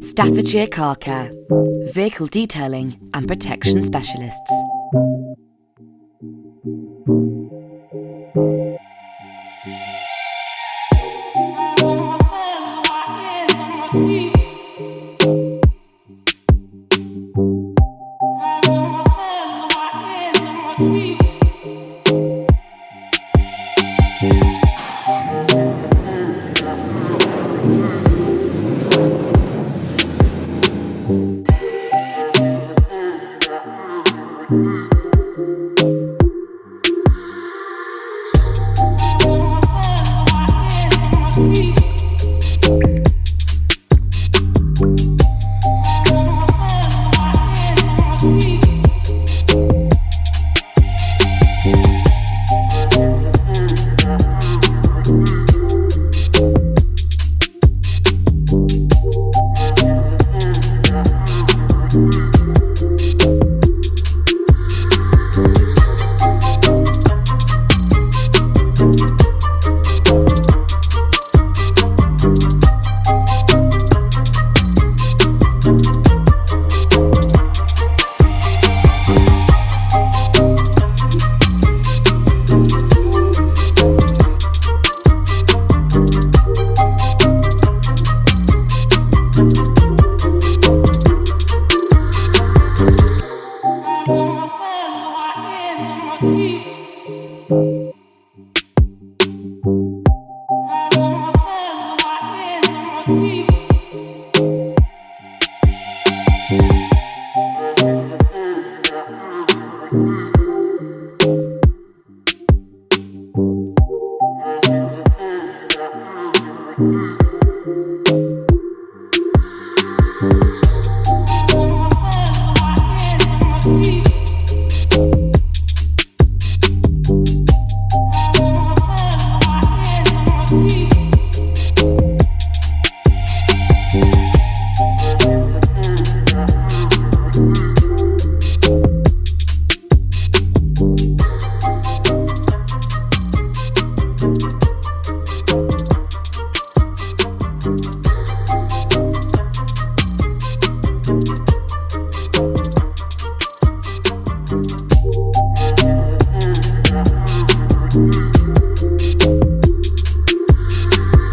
Staffordshire Car Care, Vehicle Detailing and Protection Specialists. Thank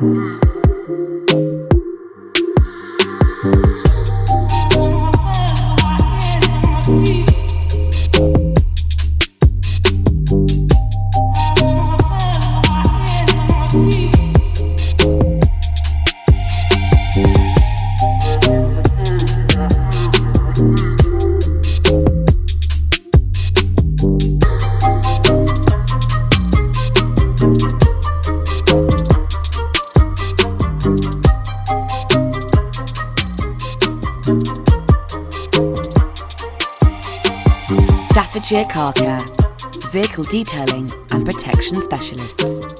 Mm-hmm. Staffordshire Car Care, Vehicle Detailing and Protection Specialists.